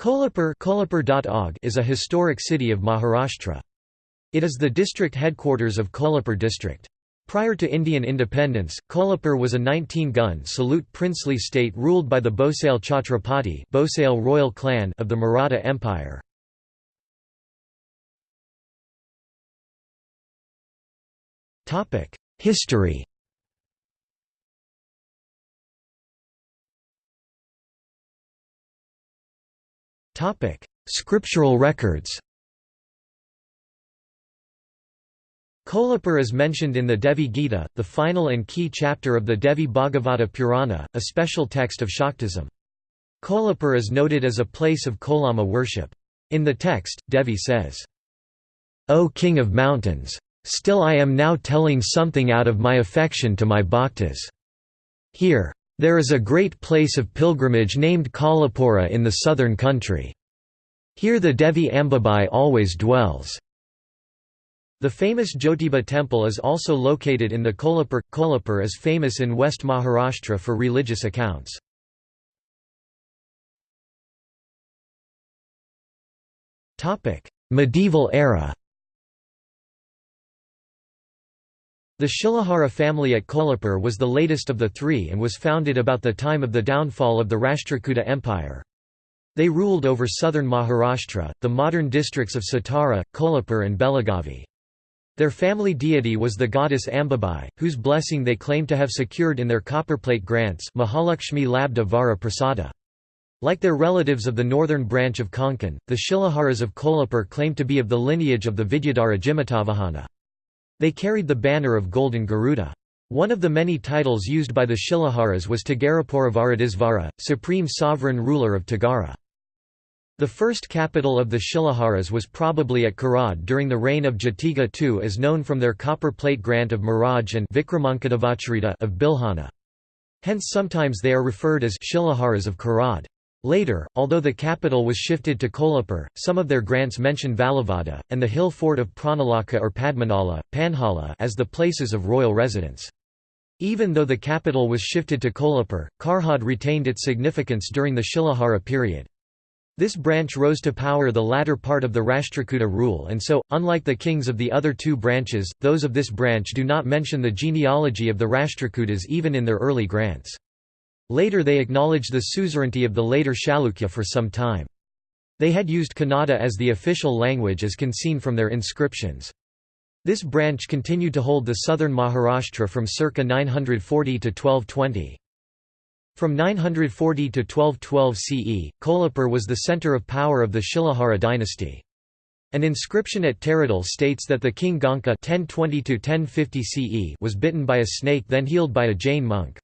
Kolhapur is a historic city of Maharashtra. It is the district headquarters of Kolhapur district. Prior to Indian independence, Kolhapur was a 19-gun salute princely state ruled by the Bhosale Chhatrapati Bhosale royal clan of the Maratha Empire. History Scriptural records Kolhapur is mentioned in the Devi Gita, the final and key chapter of the Devi Bhagavata Purana, a special text of Shaktism. Kolhapur is noted as a place of Kolama worship. In the text, Devi says, O King of Mountains! Still I am now telling something out of my affection to my bhaktas. Here, there is a great place of pilgrimage named Kolhapura in the southern country. Here the Devi Ambabai always dwells. The famous Jyotiba temple is also located in the Kolhapur. Kolhapur is famous in West Maharashtra for religious accounts. Medieval era The Shilahara family at Kolhapur was the latest of the three and was founded about the time of the downfall of the Rashtrakuta Empire. They ruled over southern Maharashtra, the modern districts of Satara, Kolhapur and Belagavi. Their family deity was the goddess Ambabai, whose blessing they claim to have secured in their copperplate grants Mahalakshmi Labda Vara Prasada. Like their relatives of the northern branch of Konkan, the Shilaharas of Kolhapur claim to be of the lineage of the Vidyadhara Jimutavahana. They carried the banner of Golden Garuda. One of the many titles used by the Shilaharas was Tagarapuravaradisvara, supreme sovereign ruler of Tagara. The first capital of the Shilaharas was probably at Karad during the reign of Jatiga II as known from their copper plate grant of Miraj and Vikramankadevacharita of Bilhana. Hence sometimes they are referred as Shilaharas of Karad. Later, although the capital was shifted to Kolhapur, some of their grants mention Valavada, and the hill fort of Pranalaka or Padmanala, Panhala as the places of royal residence. Even though the capital was shifted to Kolhapur, Karhad retained its significance during the Shilahara period. This branch rose to power the latter part of the Rashtrakuta rule and so, unlike the kings of the other two branches, those of this branch do not mention the genealogy of the Rashtrakutas even in their early grants. Later they acknowledged the suzerainty of the later Chalukya for some time. They had used Kannada as the official language as can seen from their inscriptions. This branch continued to hold the southern Maharashtra from circa 940 to 1220. From 940 to 1212 CE, Kolhapur was the centre of power of the Shilahara dynasty. An inscription at Taradal states that the king Ganka 1020 CE was bitten by a snake then healed by a Jain monk.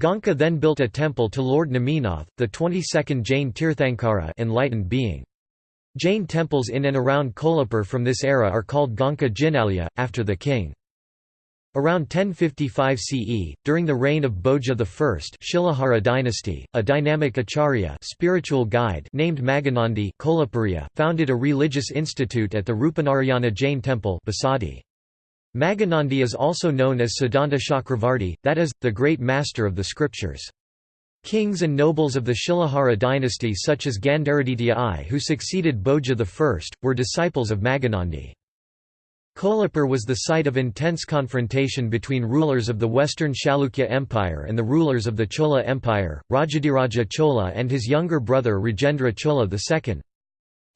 Ganka then built a temple to Lord Neminath, the 22nd Jain Tirthankara enlightened being. Jain temples in and around Kolhapur from this era are called Ganka Jinalya, after the king. Around 1055 CE, during the reign of Bhoja I Shilahara dynasty, a dynamic acharya spiritual guide named Maganandi Kolapuriya, founded a religious institute at the Rupanarayana Jain temple Basadi. Maganandi is also known as Siddhanta Chakravarti, that is, the great master of the scriptures. Kings and nobles of the Shilahara dynasty such as Gandaraditya I who succeeded Bhoja I, were disciples of Maganandi. Kolhapur was the site of intense confrontation between rulers of the western Chalukya Empire and the rulers of the Chola Empire, Rajadhiraja Chola and his younger brother Rajendra Chola II.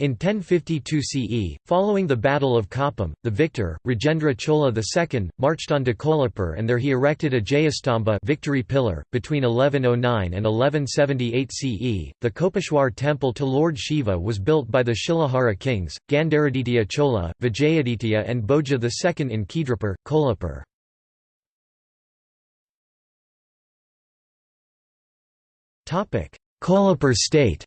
In 1052 CE, following the Battle of Koppam, the victor, Rajendra Chola II, marched on to Kolhapur and there he erected a Jayastamba victory pillar. Between 1109 and 1178 CE, the Kopeshwar temple to Lord Shiva was built by the Shilahara kings, Gandaraditya Chola, Vijayaditya and Bhoja II in Khedrapur, Kolhapur. Kolhapur state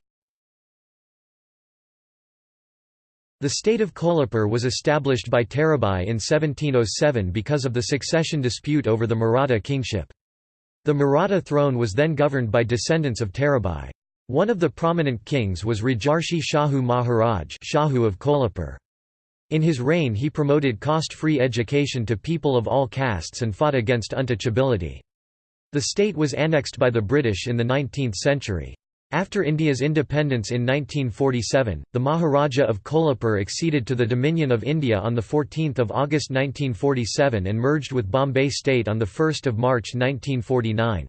The state of Kolhapur was established by Tarabai in 1707 because of the succession dispute over the Maratha kingship. The Maratha throne was then governed by descendants of Tarabai. One of the prominent kings was Rajarshi Shahu Maharaj Shahu of Kolhapur. In his reign he promoted cost-free education to people of all castes and fought against untouchability. The state was annexed by the British in the 19th century. After India's independence in 1947, the Maharaja of Kolhapur acceded to the Dominion of India on 14 August 1947 and merged with Bombay state on 1 March 1949.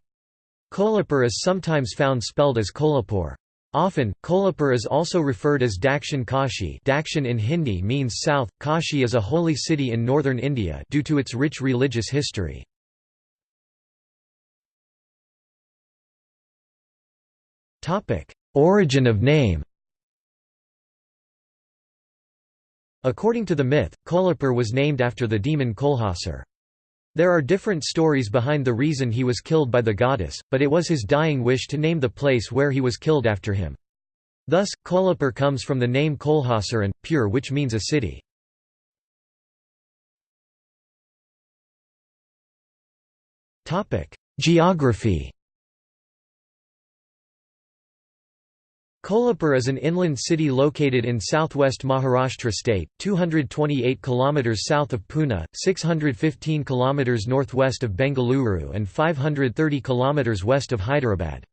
Kolhapur is sometimes found spelled as Kolhapur. Often, Kolhapur is also referred as Dakshin Kashi Dakshin in Hindi means south, Kashi is a holy city in northern India due to its rich religious history. Origin of name According to the myth, Kolhapur was named after the demon Kolhasur. There are different stories behind the reason he was killed by the goddess, but it was his dying wish to name the place where he was killed after him. Thus, Kolhapur comes from the name Kolhasur and, pure which means a city. Geography Kolhapur is an inland city located in southwest Maharashtra state, 228 km south of Pune, 615 km northwest of Bengaluru and 530 km west of Hyderabad.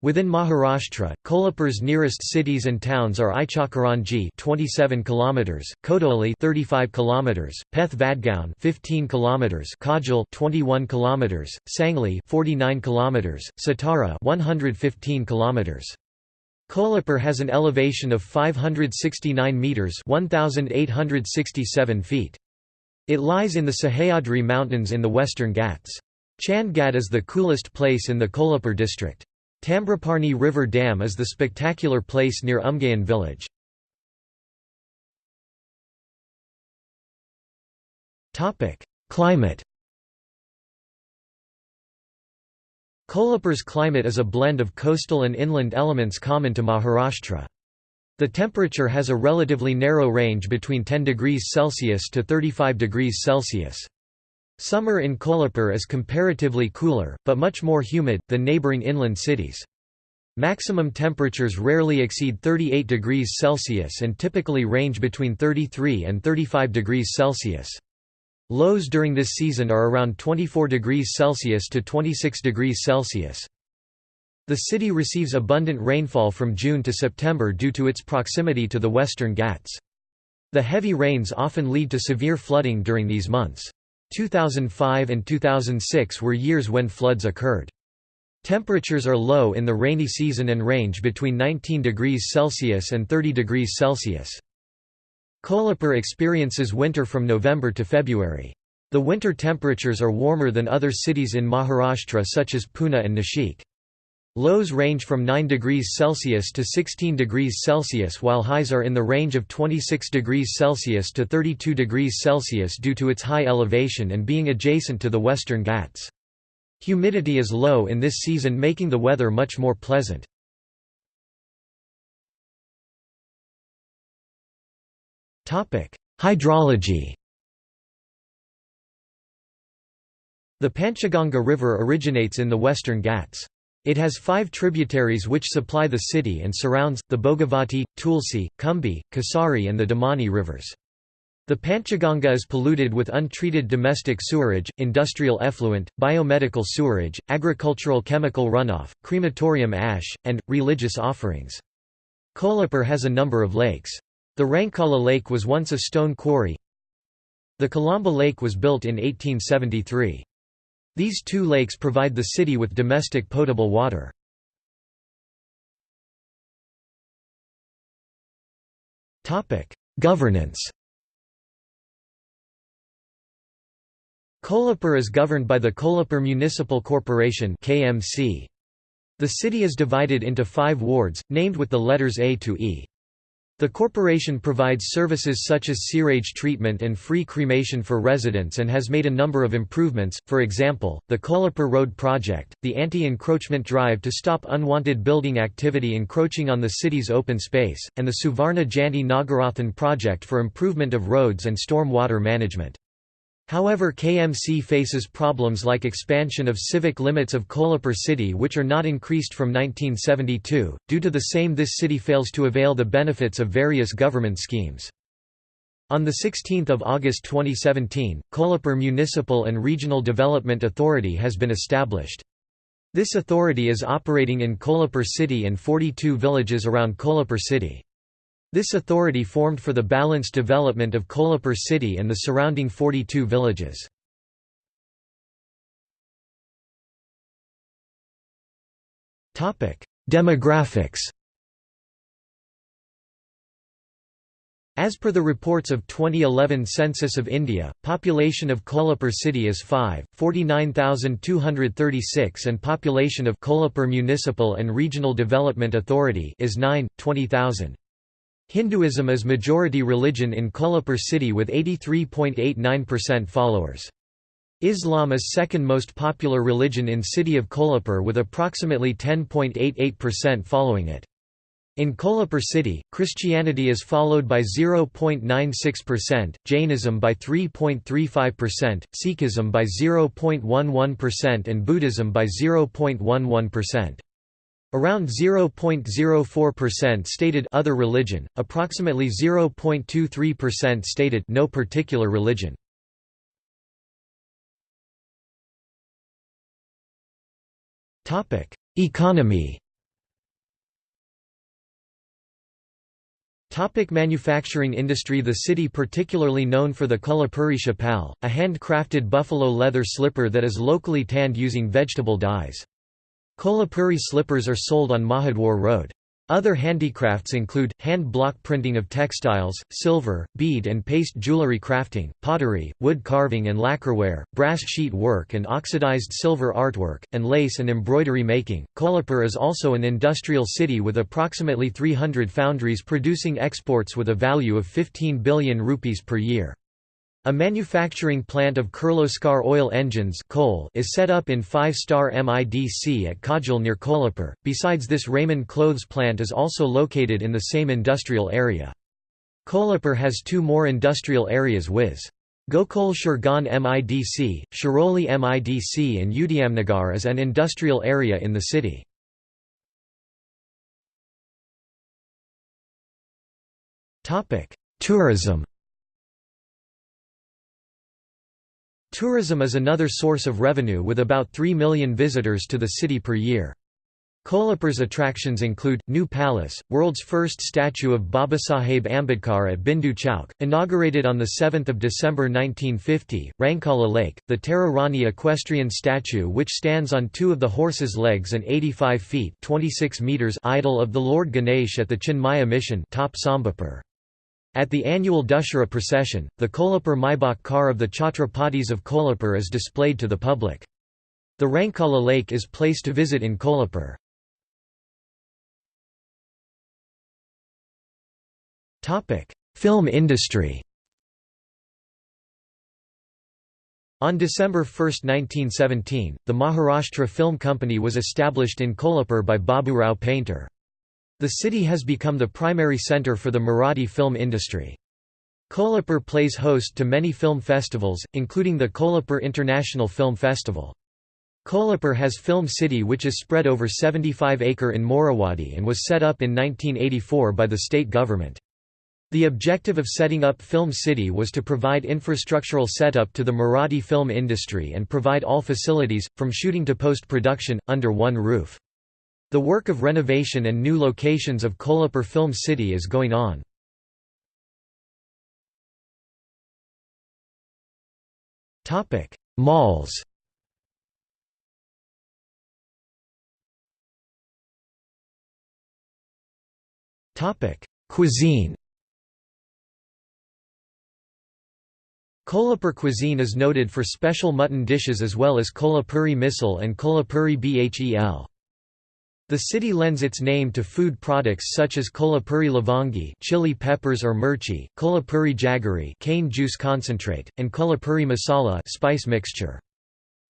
Within Maharashtra, Kolhapur's nearest cities and towns are Ichalkaranji 27 km, Kodoli 35 km, Peth Vadgaon 15 km, Kagal 21 km, Sangli 49 km, Satara 115 km. Kolhapur has an elevation of 569 metres 1,867 feet. It lies in the Sahyadri Mountains in the Western Ghats. Chandgad is the coolest place in the Kolhapur district. Tambraparni River Dam is the spectacular place near Umgaon village. Climate Kolhapur's climate is a blend of coastal and inland elements common to Maharashtra. The temperature has a relatively narrow range between 10 degrees Celsius to 35 degrees Celsius. Summer in Kolhapur is comparatively cooler, but much more humid, than neighbouring inland cities. Maximum temperatures rarely exceed 38 degrees Celsius and typically range between 33 and 35 degrees Celsius. Lows during this season are around 24 degrees Celsius to 26 degrees Celsius. The city receives abundant rainfall from June to September due to its proximity to the Western Ghats. The heavy rains often lead to severe flooding during these months. 2005 and 2006 were years when floods occurred. Temperatures are low in the rainy season and range between 19 degrees Celsius and 30 degrees Celsius. Kolhapur experiences winter from November to February. The winter temperatures are warmer than other cities in Maharashtra such as Pune and Nashik. Lows range from 9 degrees Celsius to 16 degrees Celsius while highs are in the range of 26 degrees Celsius to 32 degrees Celsius due to its high elevation and being adjacent to the Western Ghats. Humidity is low in this season making the weather much more pleasant. Hydrology The Panchaganga River originates in the western Ghats. It has five tributaries which supply the city and surrounds, the Bhogavati, Tulsi, Kumbi, Kasari and the Damani rivers. The Panchaganga is polluted with untreated domestic sewerage, industrial effluent, biomedical sewerage, agricultural chemical runoff, crematorium ash, and, religious offerings. Kolhapur has a number of lakes. The Rankala Lake was once a stone quarry. The Kalamba Lake was built in 1873. These two lakes provide the city with domestic potable water. Governance Kolhapur is governed by the Kolhapur Municipal Corporation The city is divided into five wards, named with the letters A to E. The corporation provides services such as sewerage treatment and free cremation for residents and has made a number of improvements, for example, the Kolhapur Road Project, the anti-encroachment drive to stop unwanted building activity encroaching on the city's open space, and the Suvarna Janti Nagarathan project for improvement of roads and storm water management. However KMC faces problems like expansion of civic limits of Kolhapur city which are not increased from 1972, due to the same this city fails to avail the benefits of various government schemes. On 16 August 2017, Kolhapur Municipal and Regional Development Authority has been established. This authority is operating in Kolhapur city and 42 villages around Kolhapur city. This authority formed for the balanced development of Kolhapur city and the surrounding 42 villages. Demographics As per the reports of 2011 Census of India, population of Kolhapur city is 5, 49,236 and population of Kolhapur Municipal and Regional Development Authority is 9, 20,000. Hinduism is majority religion in Kolhapur city with 83.89% followers. Islam is second most popular religion in city of Kolhapur with approximately 10.88% following it. In Kolhapur city, Christianity is followed by 0.96%, Jainism by 3.35%, Sikhism by 0.11% and Buddhism by 0.11%. Around 0.04% stated other religion, approximately 0.23% stated no particular religion. Topic: Economy Topic manufacturing industry The city particularly known for the Kolhapuri chappal, a hand-crafted buffalo leather slipper that is locally tanned using vegetable dyes. Kolhapuri slippers are sold on Mahadwar Road. Other handicrafts include, hand block printing of textiles, silver, bead and paste jewelry crafting, pottery, wood carving and lacquerware, brass sheet work and oxidized silver artwork, and lace and embroidery making. Kolhapur is also an industrial city with approximately 300 foundries producing exports with a value of 15 billion rupees per year. A manufacturing plant of Kirloskar oil engines coal is set up in 5-star MIDC at Kagal near Kolhapur. Besides this Raymond clothes plant is also located in the same industrial area. Kolhapur has two more industrial areas viz. Gokul Shirgaon MIDC, Shiroli MIDC and Udayamnagar as an industrial area in the city. Tourism Tourism is another source of revenue with about 3 million visitors to the city per year. Kolhapur's attractions include, New Palace, world's first statue of Babasaheb Ambedkar at Bindu Chowk, inaugurated on 7 December 1950, Rankala Lake, the Tara Rani equestrian statue which stands on two of the horse's legs and 85 feet 26 meters idol of the Lord Ganesh at the Chinmaya Mission top Sambapur. At the annual Dussehra procession, the Kolhapur Maybach car of the Chhatrapatis of Kolhapur is displayed to the public. The Rankala lake is place to visit in Kolhapur. Film industry On December 1, 1917, the Maharashtra Film Company was established in Kolhapur by Baburao Painter. The city has become the primary centre for the Marathi film industry. Kolhapur plays host to many film festivals, including the Kolhapur International Film Festival. Kolhapur has Film City which is spread over 75 acre in Morawadi and was set up in 1984 by the state government. The objective of setting up Film City was to provide infrastructural setup to the Marathi film industry and provide all facilities, from shooting to post-production, under one roof. The work of renovation and new locations of Kolhapur Film City is going on. Malls Cuisine Kolhapur cuisine is noted for special mutton dishes as well as Kolhapuri misal and Kolhapuri bhel. The city lends its name to food products such as kolhapuri lavangi chili peppers or mirchi, kolhapuri jaggery cane juice concentrate, and kolhapuri masala spice mixture.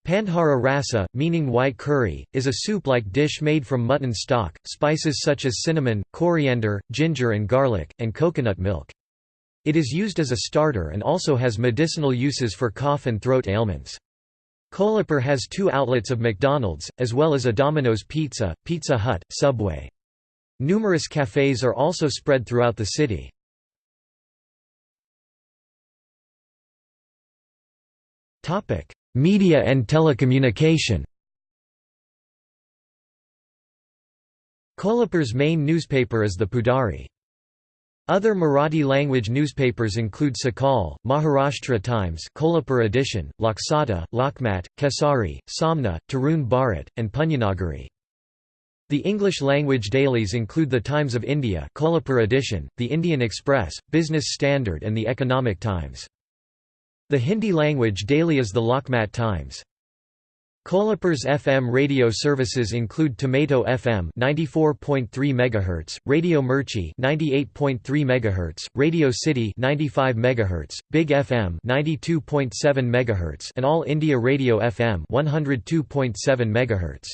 Pandhara rasa, meaning white curry, is a soup-like dish made from mutton stock, spices such as cinnamon, coriander, ginger and garlic, and coconut milk. It is used as a starter and also has medicinal uses for cough and throat ailments. Kolhapur has two outlets of McDonald's, as well as a Domino's Pizza, Pizza Hut, Subway. Numerous cafes are also spread throughout the city. Media and telecommunication Kolhapur's main newspaper is the Pudhari. Other Marathi-language newspapers include Sakal, Maharashtra Times Kolhapur edition, Loksatta, Lokmat, Kesari, Samna, Tarun Bharat, and Punyanagari. The English-language dailies include The Times of India Kolhapur edition, The Indian Express, Business Standard and The Economic Times. The Hindi-language daily is the Lokmat Times. Kolhapur's FM radio services include Tomato FM 94.3 MHz, Radio Mirchi 98.3 MHz, Radio City 95 MHz, Big FM 92.7 MHz, and All India Radio FM 102.7 MHz.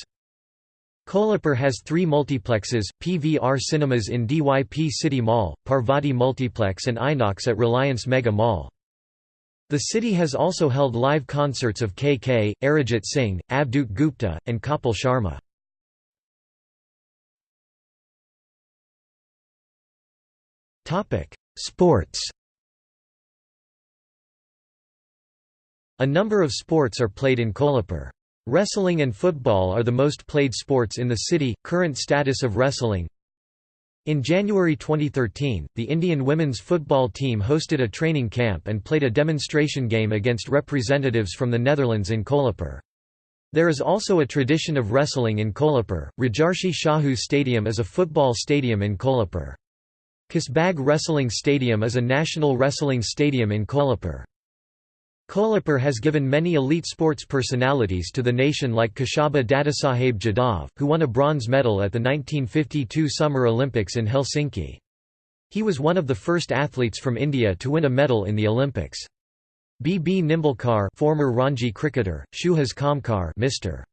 Kolhapur has three multiplexes, PVR Cinemas in DYP City Mall, Parvati Multiplex and Inox at Reliance Mega Mall. The city has also held live concerts of KK, Arijit Singh, Avadhoot Gupta, and Kapil Sharma. Sports A number of sports are played in Kolhapur. Wrestling and football are the most played sports in the city. Current status of wrestling in January 2013, the Indian women's football team hosted a training camp and played a demonstration game against representatives from the Netherlands in Kolhapur. There is also a tradition of wrestling in Kolhapur. Rajarshi Shahu Stadium is a football stadium in Kolhapur. Kasbag Wrestling Stadium is a national wrestling stadium in Kolhapur. Kolhapur has given many elite sports personalities to the nation like Khashaba Dadasaheb Jadhav, who won a bronze medal at the 1952 Summer Olympics in Helsinki. He was one of the first athletes from India to win a medal in the Olympics. B. B. Nimbalkar former Ranji cricketer, Suhas Khamkar Mr.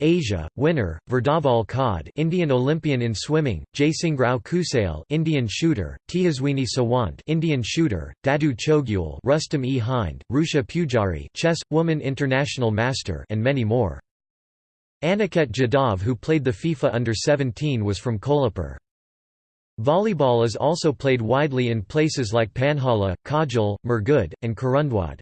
Asia, winner, Virdhaval Khad Indian Olympian in swimming, Jaisingrao Kusale Indian shooter, Tejaswini Sawant Indian shooter, Dadu Chougule Rustam e Hind, Rucha Pujari chess, woman international master and many more. Aniket Jadhav who played the FIFA Under-17 was from Kolhapur. Volleyball is also played widely in places like Panhala, Kagal, Murgud, and Kurundwad.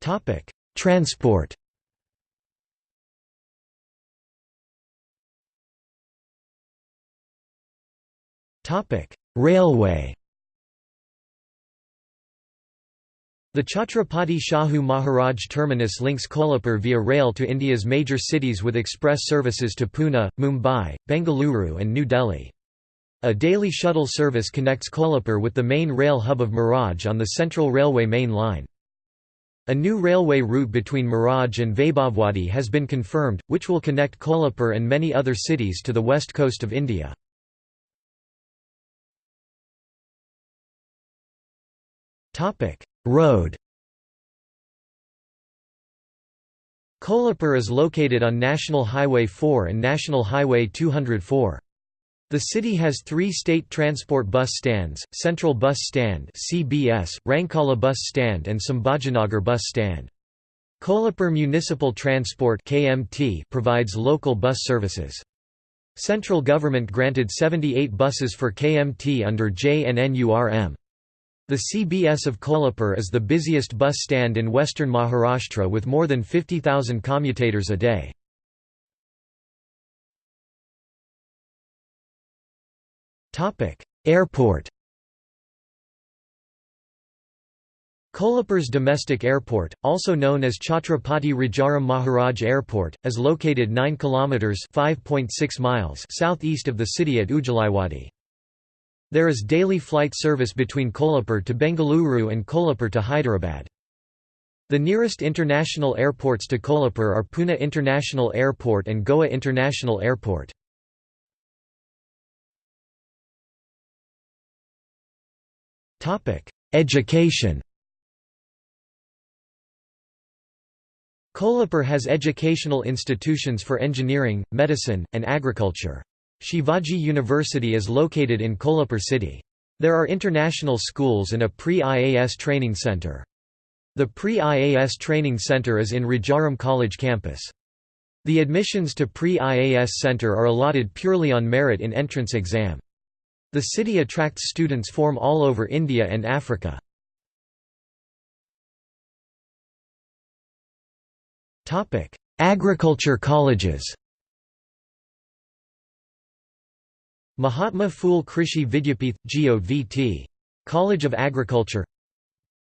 Topic: Transport. Topic: Railway. The Chhatrapati Shahu Maharaj terminus links Kolhapur via rail to India's major cities with express services to Pune, Mumbai, Bengaluru and New Delhi. A daily shuttle service connects Kolhapur with the main rail hub of Miraj on the Central Railway main line. A new railway route between Miraj and Vaibhavwadi has been confirmed, which will connect Kolhapur and many other cities to the west coast of India. Road Kolhapur is located on National Highway 4 and National Highway 204. The city has three state transport bus stands, Central Bus Stand CBS, Rankala Bus Stand and Sambhajinagar Bus Stand. Kolhapur Municipal Transport KMT provides local bus services. Central government granted 78 buses for KMT under JNNURM. The CBS of Kolhapur is the busiest bus stand in western Maharashtra with more than 50,000 commutators a day. Airport Kolhapur's domestic airport, also known as Chhatrapati Rajaram Maharaj Airport, is located 9 km (5.6 miles) southeast of the city at Ujjalaiwadi. There is daily flight service between Kolhapur to Bengaluru and Kolhapur to Hyderabad. The nearest international airports to Kolhapur are Pune International Airport and Goa International Airport. Education Kolhapur has educational institutions for engineering, medicine, and agriculture. Shivaji University is located in Kolhapur city. There are international schools and a pre-IAS training center. The pre-IAS training center is in Rajaram College campus. The admissions to pre-IAS center are allotted purely on merit in entrance exam. The city attracts students from all over India and Africa. Agriculture colleges Mahatma Phule Krishi Vidyapith, GOVT. College of Agriculture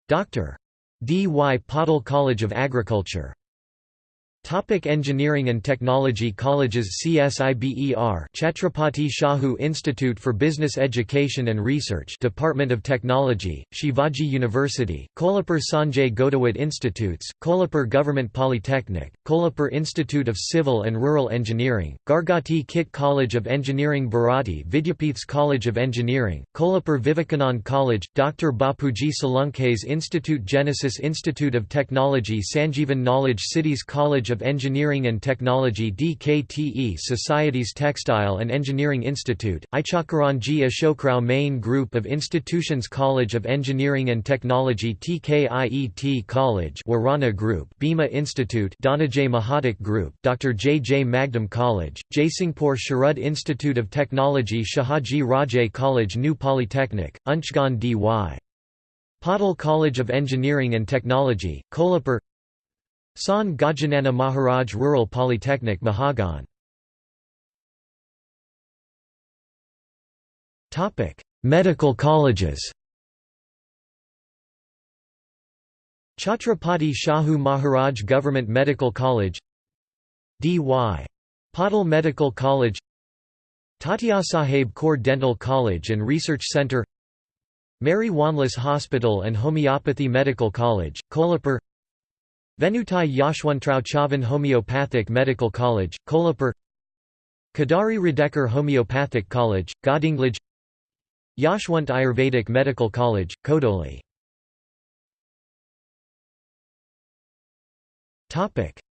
Dr. D. Y. Patil College of Agriculture Topic engineering and Technology Colleges CSIBER Chhatrapati Shahu Institute for Business Education and Research Department of Technology, Shivaji University, Kolhapur Sanjay Ghodawat Institutes, Kolhapur Government Polytechnic, Kolhapur Institute of Civil and Rural Engineering, Gargoti Kit College of Engineering Bharati Vidyapith's College of Engineering, Kolhapur Vivekanand College, Dr. Bapuji Salunkhe's Institute Genesis Institute of Technology Sanjeevan Knowledge Cities College of Engineering and Technology DKTE Society's Textile and Engineering Institute, Ichalkaranji Ashokrao Mane Group of Institutions College of Engineering and Technology TKIET College Warana Group Bhima Institute Dhananjay Mahadik Group Dr. J. J. Magdum College, Jaisingpur Sharad Institute of Technology Shahaji Rajay College New Polytechnic, Unchgaon D.Y. Patil College of Engineering and Technology, Kolhapur Sant Gajanana Maharaj Rural Polytechnic Mahagaon. Medical colleges. Chhatrapati Shahu Maharaj Government Medical College. D.Y. Patil Medical College. Tatyasaheb Kore Dental College and Research Centre Mary Wanless Hospital and Homeopathy Medical College, Kolhapur Venutai Yashwantrao Chavan Homeopathic Medical College, Kolhapur Kadari Radekar Homeopathic College, Gadhinglaj Yashwant Ayurvedic Medical College, Kodoli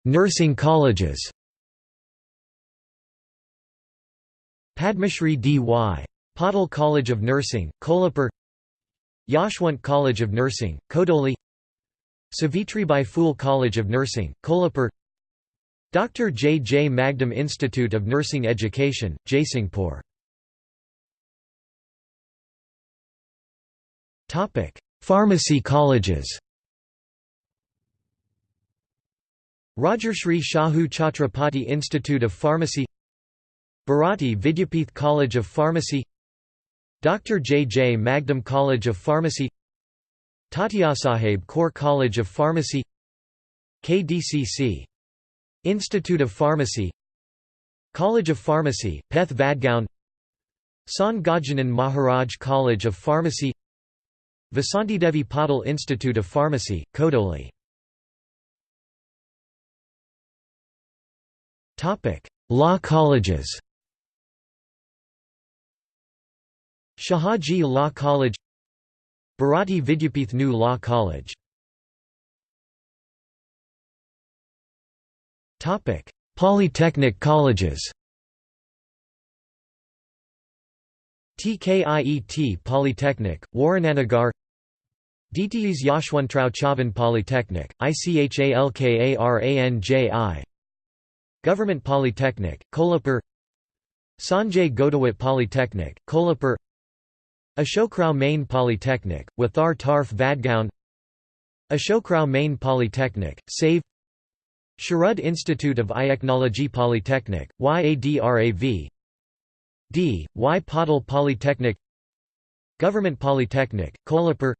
Nursing colleges Padmashri D.Y. Patil College of Nursing, Kolhapur Yashwant College of Nursing, Kodoli Savitribai Phule College of Nursing, Kolhapur Dr. J. J. Magdum Institute of Nursing Education, Jaisingpur Pharmacy colleges Rajarshri Shahu Chhatrapati Institute of Pharmacy Bharati Vidyapith College of Pharmacy Dr. J. J. Magdum College of Pharmacy Tatyasaheb Kore College of Pharmacy KDCC. Institute of Pharmacy College of Pharmacy, Peth Vadgaon Sant Gajanan Maharaj College of Pharmacy Vasantidevi Patil Institute of Pharmacy, Kodoli Law colleges Shahaji Law College Bharati Vidyapith New Law College. Polytechnic colleges. TKIET Polytechnic, Warananagar DTE's Yashwantrao Chavan Polytechnic, ICHALKARANJI Government Polytechnic, Kolhapur. Sanjay Ghodawat Polytechnic, Kolhapur Ashokrao Mane Polytechnic, Wathar Tarf Vadgaon. Ashokrao Mane Polytechnic, SAVE. Sharad Institute of Iachnology Polytechnic, YADRAV D. Y. Patil Polytechnic. Government Polytechnic, Kolhapur.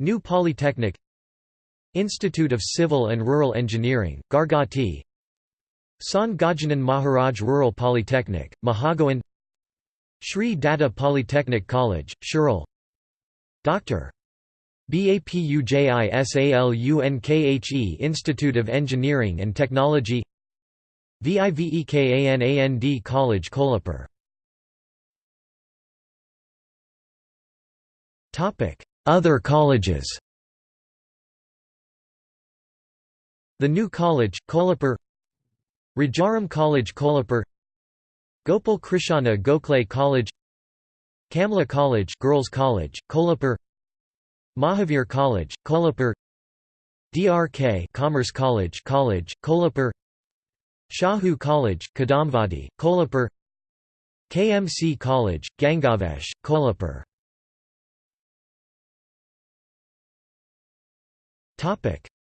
New Polytechnic. Institute of Civil and Rural Engineering, Gargoti. Sant Gajanan Maharaj Rural Polytechnic, Mahagaon Shri Datta Polytechnic College, Shirel Dr. BAPUJISALUNKHE Institute of Engineering and Technology. VIVEKANAND College Kolhapur. Other colleges. The New College, Kolhapur. Rajaram College Kolhapur Gopal Krishna Gokhale College Kamla College Girls College, Kolhapur Mahavir College, Kolhapur DRK Commerce College College, Kolhapur Shahu College, Kadamvadi, Kolhapur KMC College, Gangavesh, Kolhapur.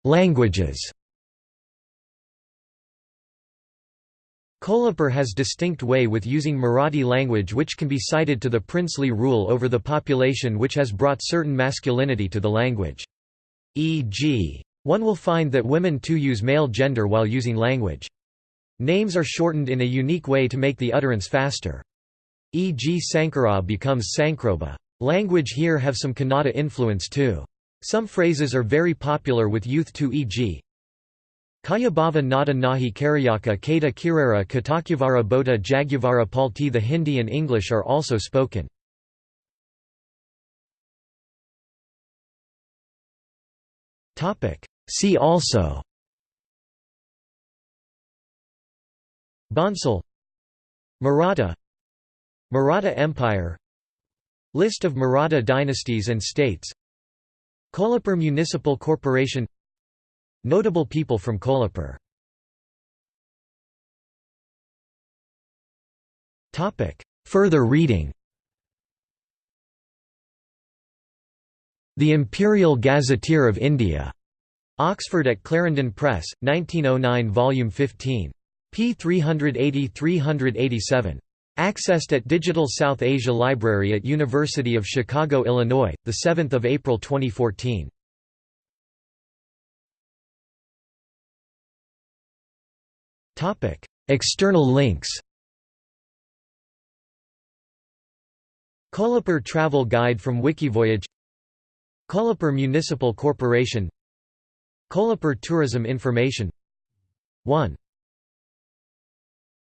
Languages Kolhapur has distinct way with using Marathi language which can be cited to the princely rule over the population which has brought certain masculinity to the language. E.g. one will find that women too use male gender while using language. Names are shortened in a unique way to make the utterance faster. E.g. Sankara becomes Sankroba. Language here have some Kannada influence too. Some phrases are very popular with youth too e.g. Kayabhava Nada Nahi Karyaka Kata Kirara Katakyavara Bota Jagyavara Palti The Hindi and English are also spoken. See also Bansal Maratha Maratha Empire List of Maratha dynasties and states Kolhapur Municipal Corporation Notable people from Kolhapur Further reading The Imperial Gazetteer of India. Oxford at Clarendon Press, 1909 Volume 15. p. 380–387. Accessed at Digital South Asia Library at University of Chicago, Illinois, 7 April 2014. External links Kolhapur Travel Guide from Wikivoyage Kolhapur Municipal Corporation Kolhapur Tourism Information 1